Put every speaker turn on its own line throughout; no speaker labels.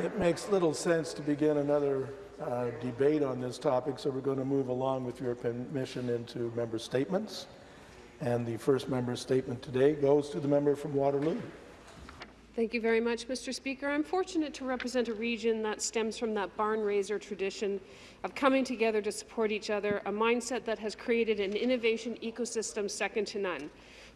It makes little sense to begin another uh, debate on this topic, so we're going to move along with your permission into member statements. And the first member statement today goes to the member from Waterloo.
Thank you very much, Mr. Speaker. I'm fortunate to represent a region that stems from that barn raiser tradition of coming together to support each other, a mindset that has created an innovation ecosystem second to none.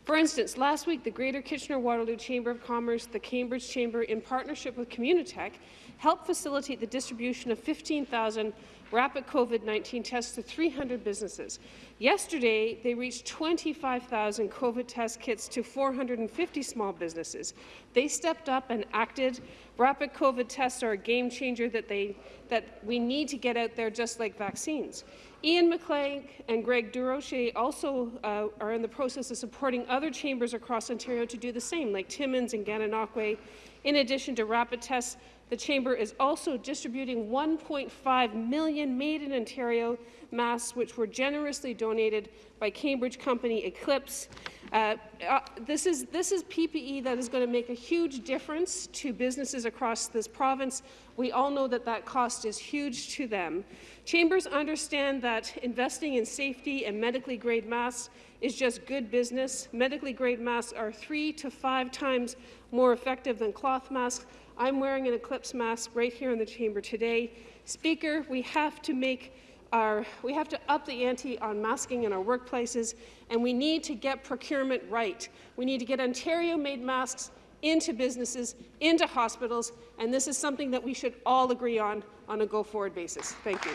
For instance, last week, the Greater Kitchener-Waterloo Chamber of Commerce, the Cambridge Chamber, in partnership with Communitech, helped facilitate the distribution of 15,000 rapid COVID-19 tests to 300 businesses. Yesterday, they reached 25,000 COVID test kits to 450 small businesses. They stepped up and acted. Rapid COVID tests are a game changer that, they, that we need to get out there just like vaccines. Ian McClegg and Greg Durocher also uh, are in the process of supporting other chambers across Ontario to do the same, like Timmins and Gananoque. In addition to rapid tests, the Chamber is also distributing 1.5 million Made in Ontario masks, which were generously donated by Cambridge company Eclipse. Uh, uh, this, is, this is PPE that is going to make a huge difference to businesses across this province. We all know that that cost is huge to them. Chambers understand that investing in safety and medically grade masks is just good business. Medically grade masks are three to five times more effective than cloth masks. I'm wearing an Eclipse mask right here in the chamber today. Speaker, we have to make our, we have to up the ante on masking in our workplaces, and we need to get procurement right. We need to get Ontario-made masks into businesses, into hospitals, and this is something that we should all agree on on a go-forward basis. Thank you.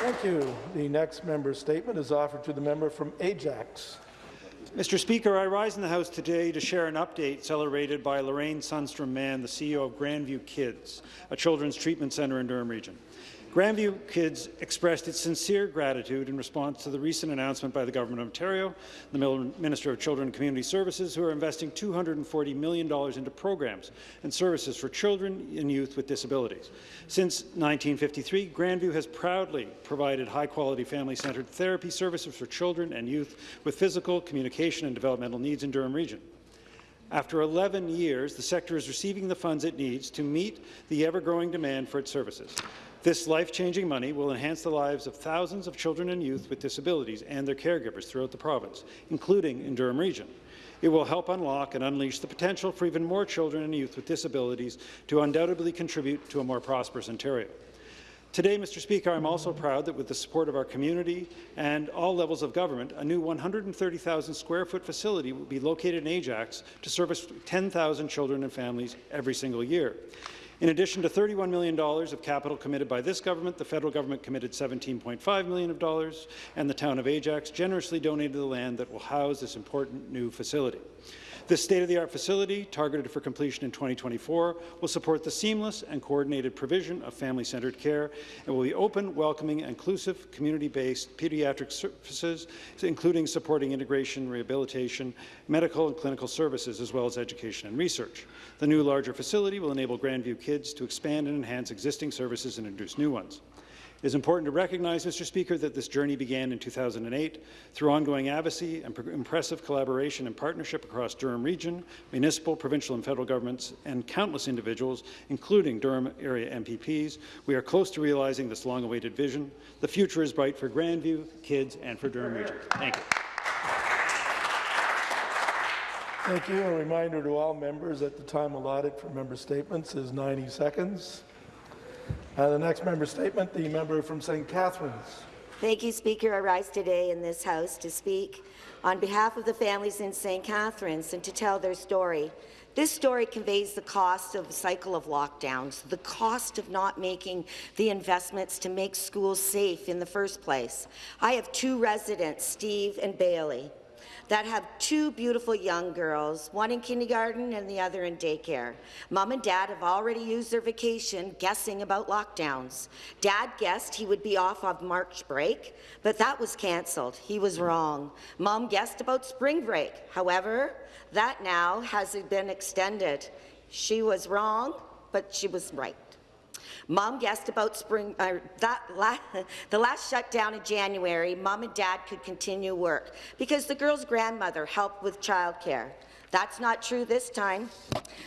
Thank you. The next member statement is offered to the member from Ajax.
Mr. Speaker, I rise in the House today to share an update celebrated by Lorraine Sunstrum Mann, the CEO of Grandview Kids, a children's treatment centre in Durham Region. Grandview Kids expressed its sincere gratitude in response to the recent announcement by the Government of Ontario, the Minister of Children and Community Services, who are investing $240 million into programs and services for children and youth with disabilities. Since 1953, Grandview has proudly provided high-quality family-centred therapy services for children and youth with physical, communication and developmental needs in Durham Region. After 11 years, the sector is receiving the funds it needs to meet the ever-growing demand for its services. This life-changing money will enhance the lives of thousands of children and youth with disabilities and their caregivers throughout the province, including in Durham Region. It will help unlock and unleash the potential for even more children and youth with disabilities to undoubtedly contribute to a more prosperous Ontario. Today, Mr. Speaker, I'm also proud that with the support of our community and all levels of government, a new 130,000 square foot facility will be located in Ajax to service 10,000 children and families every single year. In addition to $31 million of capital committed by this government, the federal government committed $17.5 million and the town of Ajax generously donated the land that will house this important new facility. This state-of-the-art facility, targeted for completion in 2024, will support the seamless and coordinated provision of family-centred care and will be open, welcoming, inclusive, community-based pediatric services, including supporting integration, rehabilitation, medical and clinical services, as well as education and research. The new larger facility will enable Grandview kids to expand and enhance existing services and introduce new ones. It is important to recognize, Mr. Speaker, that this journey began in 2008 through ongoing advocacy and impressive collaboration and partnership across Durham Region, municipal, provincial and federal governments, and countless individuals, including Durham area MPPs. We are close to realizing this long-awaited vision. The future is bright for Grandview, kids, and for Durham Region. Thank you.
Thank you. A reminder to all members that the time allotted for member statements is 90 seconds. Uh, the next member statement, the member from St. Catharines.
Thank you, Speaker. I rise today in this House to speak on behalf of the families in St. Catharines and to tell their story. This story conveys the cost of a cycle of lockdowns, the cost of not making the investments to make schools safe in the first place. I have two residents, Steve and Bailey that have two beautiful young girls, one in kindergarten and the other in daycare. Mom and Dad have already used their vacation guessing about lockdowns. Dad guessed he would be off on March break, but that was cancelled. He was wrong. Mom guessed about spring break. However, that now has been extended. She was wrong, but she was right. Mom guessed about spring, uh, that la the last shutdown in January, Mom and Dad could continue work because the girl's grandmother helped with childcare. That's not true this time.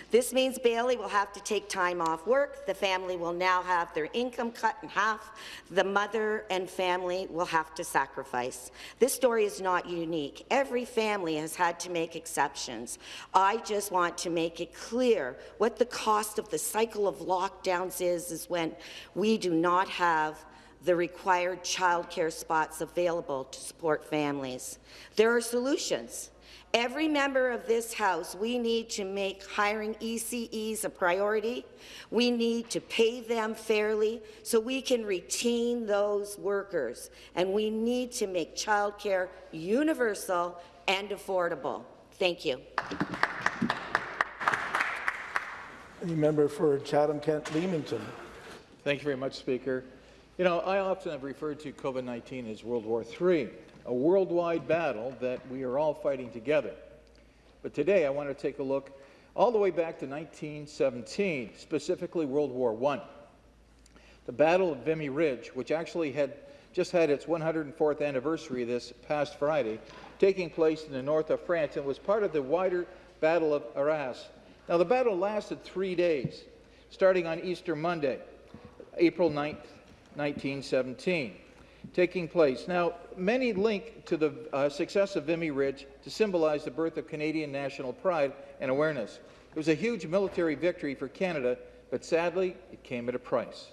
This means Bailey will have to take time off work. The family will now have their income cut in half. The mother and family will have to sacrifice. This story is not unique. Every family has had to make exceptions. I just want to make it clear what the cost of the cycle of lockdowns is, is when we do not have the required childcare spots available to support families. There are solutions. Every member of this House, we need to make hiring ECEs a priority. We need to pay them fairly so we can retain those workers. And we need to make childcare universal and affordable. Thank you.
Any member for Chatham-Kent Leamington?
Thank you very much, Speaker. You know, I often have referred to COVID-19 as World War III, a worldwide battle that we are all fighting together. But today I want to take a look all the way back to 1917, specifically World War I. The Battle of Vimy Ridge, which actually had just had its 104th anniversary this past Friday, taking place in the north of France and was part of the wider Battle of Arras. Now, the battle lasted three days, starting on Easter Monday, April 9th, 1917, taking place. Now, many link to the uh, success of Vimy Ridge to symbolize the birth of Canadian national pride and awareness. It was a huge military victory for Canada, but sadly, it came at a price.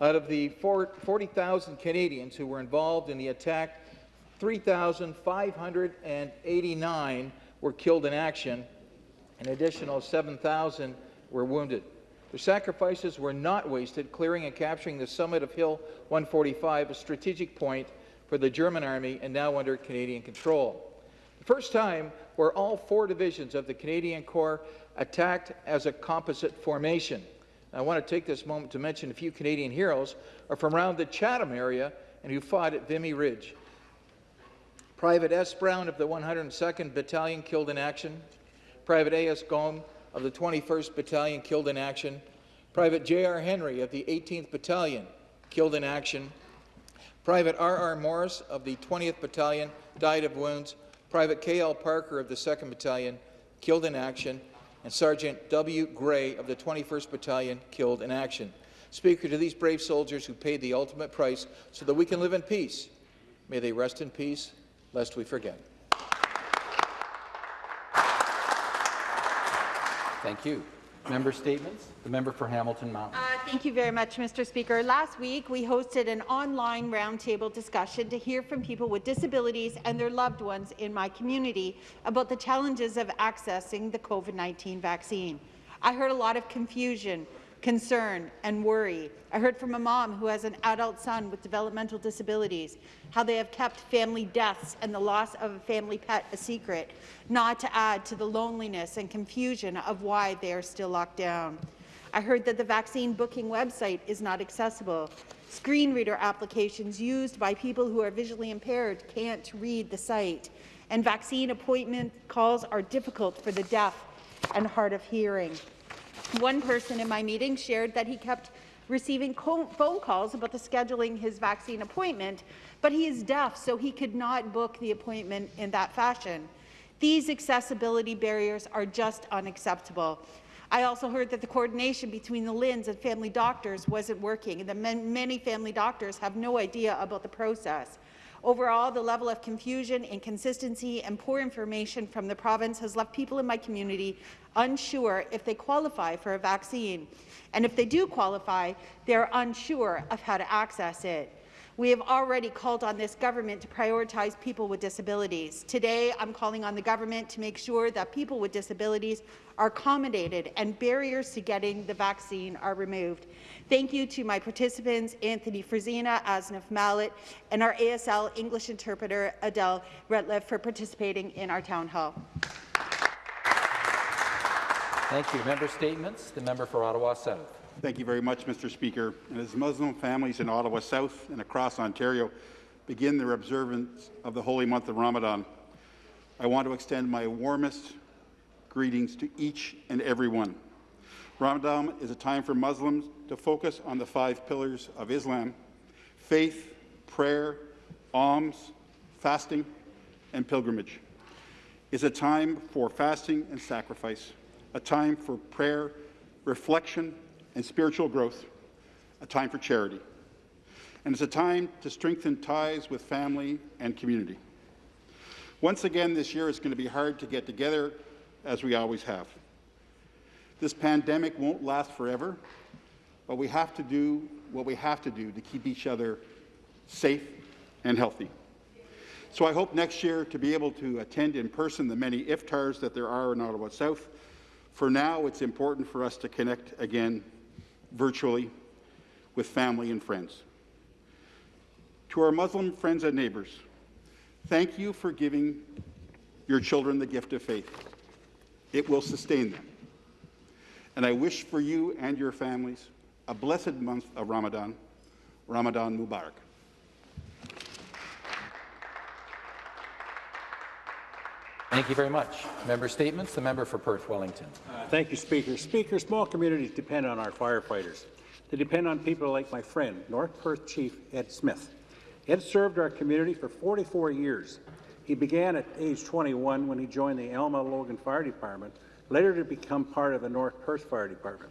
Out of the 40,000 Canadians who were involved in the attack, 3,589 were killed in action, an additional 7,000 were wounded. Their sacrifices were not wasted, clearing and capturing the summit of Hill 145, a strategic point for the German army and now under Canadian control. The first time where all four divisions of the Canadian Corps attacked as a composite formation. I want to take this moment to mention a few Canadian heroes are from around the Chatham area and who fought at Vimy Ridge. Private S. Brown of the 102nd Battalion killed in action. Private A.S. Gome of the 21st Battalion killed in action, Private J.R. Henry of the 18th Battalion killed in action, Private R.R. Morris of the 20th Battalion died of wounds, Private K.L. Parker of the 2nd Battalion killed in action, and Sergeant W. Gray of the 21st Battalion killed in action. Speaker, to these brave soldiers who paid the ultimate price so that we can live in peace, may they rest in peace, lest we forget.
Thank you. Member statements. The member for Hamilton Mountain.
Uh, thank you very much, Mr. Speaker. Last week, we hosted an online roundtable discussion to hear from people with disabilities and their loved ones in my community about the challenges of accessing the COVID-19 vaccine. I heard a lot of confusion concern and worry. I heard from a mom who has an adult son with developmental disabilities, how they have kept family deaths and the loss of a family pet a secret, not to add to the loneliness and confusion of why they are still locked down. I heard that the vaccine booking website is not accessible. Screen reader applications used by people who are visually impaired can't read the site. And vaccine appointment calls are difficult for the deaf and hard of hearing. One person in my meeting shared that he kept receiving phone calls about the scheduling his vaccine appointment, but he is deaf, so he could not book the appointment in that fashion. These accessibility barriers are just unacceptable. I also heard that the coordination between the LHINs and family doctors wasn't working, and that many family doctors have no idea about the process. Overall, the level of confusion, inconsistency and poor information from the province has left people in my community unsure if they qualify for a vaccine. And if they do qualify, they're unsure of how to access it. We have already called on this government to prioritize people with disabilities. Today, I'm calling on the government to make sure that people with disabilities are accommodated and barriers to getting the vaccine are removed. Thank you to my participants, Anthony Frisina, Asnaf Mallet, and our ASL English interpreter, Adele Retliff, for participating in our town hall.
Thank you. Member statements. The member for Ottawa South.
Thank you very much, Mr. Speaker. And as Muslim families in Ottawa South and across Ontario begin their observance of the holy month of Ramadan, I want to extend my warmest greetings to each and every one. Ramadan is a time for Muslims to focus on the five pillars of Islam faith, prayer, alms, fasting, and pilgrimage. is a time for fasting and sacrifice, a time for prayer, reflection, and spiritual growth, a time for charity. And it's a time to strengthen ties with family and community. Once again, this year it's going to be hard to get together as we always have. This pandemic won't last forever, but we have to do what we have to do to keep each other safe and healthy. So I hope next year to be able to attend in person the many iftars that there are in Ottawa South. For now, it's important for us to connect again virtually with family and friends. To our Muslim friends and neighbors, thank you for giving your children the gift of faith. It will sustain them. And I wish for you and your families a blessed month of Ramadan. Ramadan Mubarak.
Thank you very much. Member statements. The member for Perth Wellington.
Uh, thank you, Speaker. Speaker, small communities depend on our firefighters. They depend on people like my friend, North Perth Chief Ed Smith. Ed served our community for 44 years. He began at age 21 when he joined the Elma Logan Fire Department, later to become part of the North Perth Fire Department.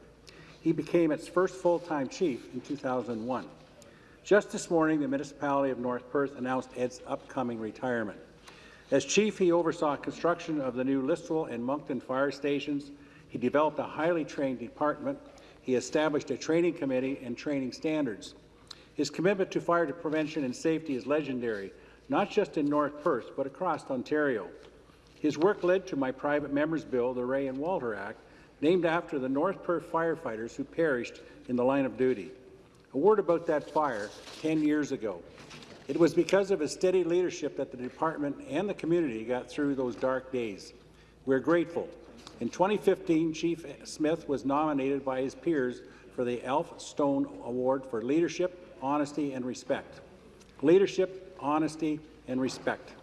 He became its first full-time chief in 2001. Just this morning, the municipality of North Perth announced Ed's upcoming retirement. As chief, he oversaw construction of the new Listowel and Monkton fire stations. He developed a highly trained department. He established a training committee and training standards. His commitment to fire prevention and safety is legendary, not just in North Perth, but across Ontario. His work led to my private member's bill, the Rea and Walter Act, named after the North Perth firefighters who perished in the line of duty. A word about that fire 10 years ago. It was because of his steady leadership that the department and the community got through those dark days. We're grateful. In 2015, Chief Smith was nominated by his peers for the Alf Stone Award for Leadership, Honesty and Respect. Leadership, honesty and respect.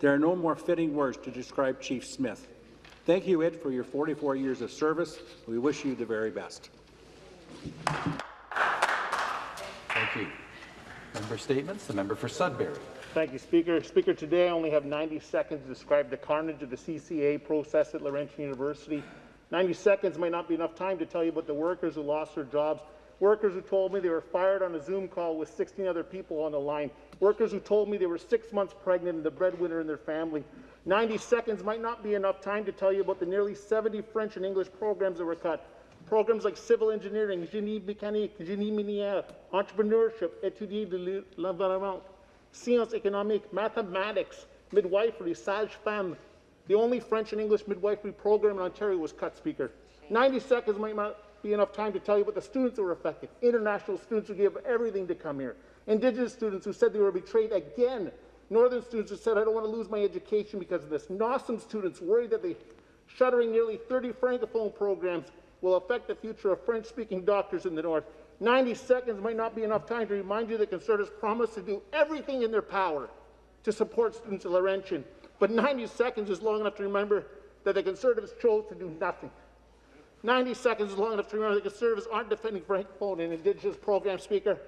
There are no more fitting words to describe Chief Smith. Thank you, Ed, for your 44 years of service. We wish you the very best.
Thank you. Member statements. The member for Sudbury.
Thank you, Speaker. Speaker, today I only have 90 seconds to describe the carnage of the CCA process at Laurentian University. 90 seconds might not be enough time to tell you about the workers who lost their jobs, workers who told me they were fired on a Zoom call with 16 other people on the line, workers who told me they were six months pregnant and the breadwinner in their family. 90 seconds might not be enough time to tell you about the nearly 70 French and English programs that were cut, Programs like civil engineering, génie mécanique, génie minière, entrepreneurship, étudier de l'environnement, sciences économiques, mathematics, midwifery, sage-femme. The only French and English midwifery program in Ontario was cut, Speaker. 90 seconds might not be enough time to tell you about the students were affected. International students who gave everything to come here. Indigenous students who said they were betrayed again. Northern students who said, I don't want to lose my education because of this. NOSM students worried that they shuttering nearly 30 Francophone programs will affect the future of French-speaking doctors in the North. 90 seconds might not be enough time to remind you that Conservatives promised to do everything in their power to support students at Laurentian. But 90 seconds is long enough to remember that the Conservatives chose to do nothing. 90 seconds is long enough to remember that the Conservatives aren't defending Francophone and Indigenous program speaker.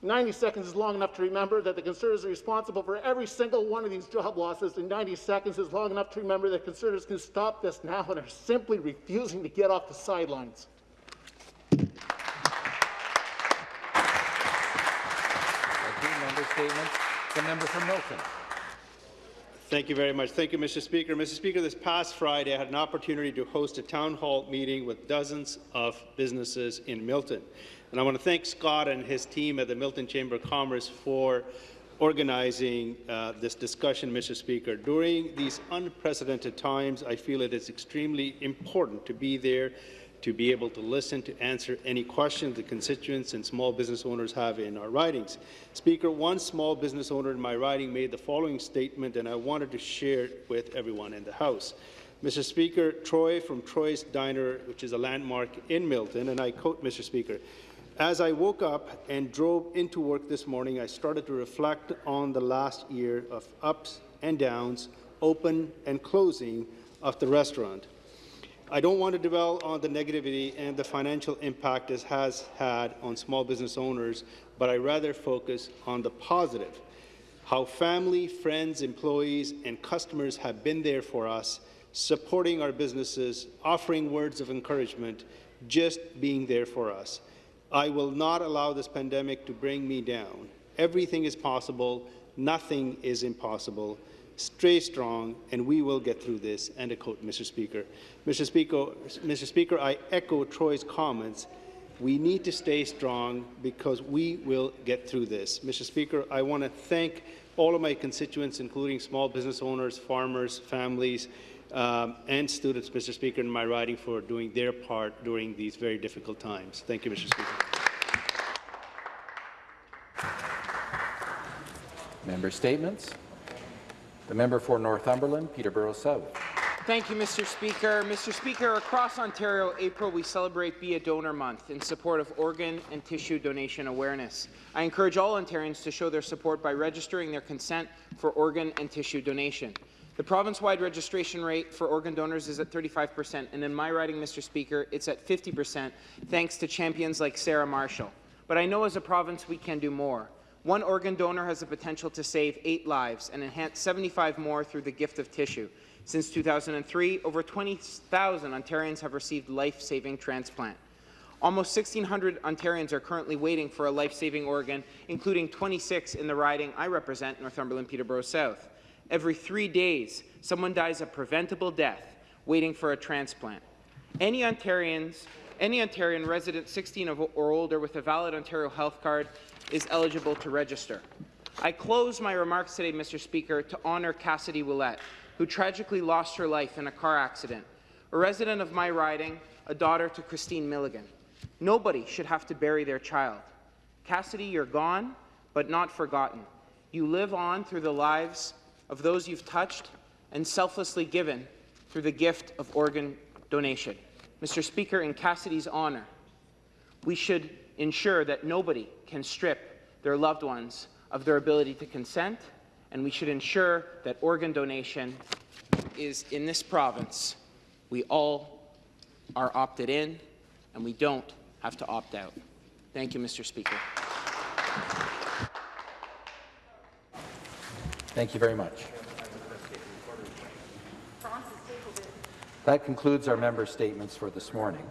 90 seconds is long enough to remember that the Conservatives are responsible for every single one of these job losses, and 90 seconds is long enough to remember that Conservatives can stop this now and are simply refusing to get off the sidelines.
Thank you. Member. The member for Milton.
Thank you very much. Thank you, Mr. Speaker. Mr. Speaker, this past Friday, I had an opportunity to host a town hall meeting with dozens of businesses in Milton. And I want to thank Scott and his team at the Milton Chamber of Commerce for organizing uh, this discussion, Mr. Speaker. During these unprecedented times, I feel it is extremely important to be there to be able to listen, to answer any questions the constituents and small business owners have in our ridings. Speaker, one small business owner in my riding made the following statement, and I wanted to share it with everyone in the House. Mr. Speaker, Troy from Troy's Diner, which is a landmark in Milton, and I quote, Mr. Speaker, as I woke up and drove into work this morning, I started to reflect on the last year of ups and downs, open and closing of the restaurant. I don't want to dwell on the negativity and the financial impact this has had on small business owners, but I rather focus on the positive. how family, friends, employees, and customers have been there for us, supporting our businesses, offering words of encouragement, just being there for us. I will not allow this pandemic to bring me down. Everything is possible. Nothing is impossible. Stay strong, and we will get through this. End of quote, Mr. Speaker. Mr. Speaker, Mr. Speaker, I echo Troy's comments. We need to stay strong because we will get through this. Mr. Speaker, I want to thank all of my constituents, including small business owners, farmers, families, um, and students, Mr. Speaker, in my riding for doing their part during these very difficult times. Thank you, Mr. Speaker.
Member statements. The member for Northumberland, Peterborough South.
Thank you, Mr. Speaker. Mr. Speaker, across Ontario, April, we celebrate Be a Donor Month in support of organ and tissue donation awareness. I encourage all Ontarians to show their support by registering their consent for organ and tissue donation. The province-wide registration rate for organ donors is at 35 percent, and in my riding, Mr. Speaker, it's at 50 percent, thanks to champions like Sarah Marshall. But I know as a province we can do more. One organ donor has the potential to save eight lives and enhance 75 more through the gift of tissue. Since 2003, over 20,000 Ontarians have received life-saving transplant. Almost 1,600 Ontarians are currently waiting for a life-saving organ, including 26 in the riding I represent, Northumberland Peterborough South. Every three days, someone dies a preventable death waiting for a transplant. Any Ontarians, any Ontarian resident 16 or older with a valid Ontario health card is eligible to register. I close my remarks today, Mr. Speaker, to honour Cassidy Willette, who tragically lost her life in a car accident. A resident of my riding, a daughter to Christine Milligan. Nobody should have to bury their child. Cassidy, you're gone, but not forgotten. You live on through the lives of those you've touched and selflessly given through the gift of organ donation. Mr. Speaker, in Cassidy's honour, we should ensure that nobody can strip their loved ones of their ability to consent, and we should ensure that organ donation is in this province. We all are opted in, and we don't have to opt out. Thank you, Mr. Speaker.
Thank you very much. That concludes our member statements for this morning.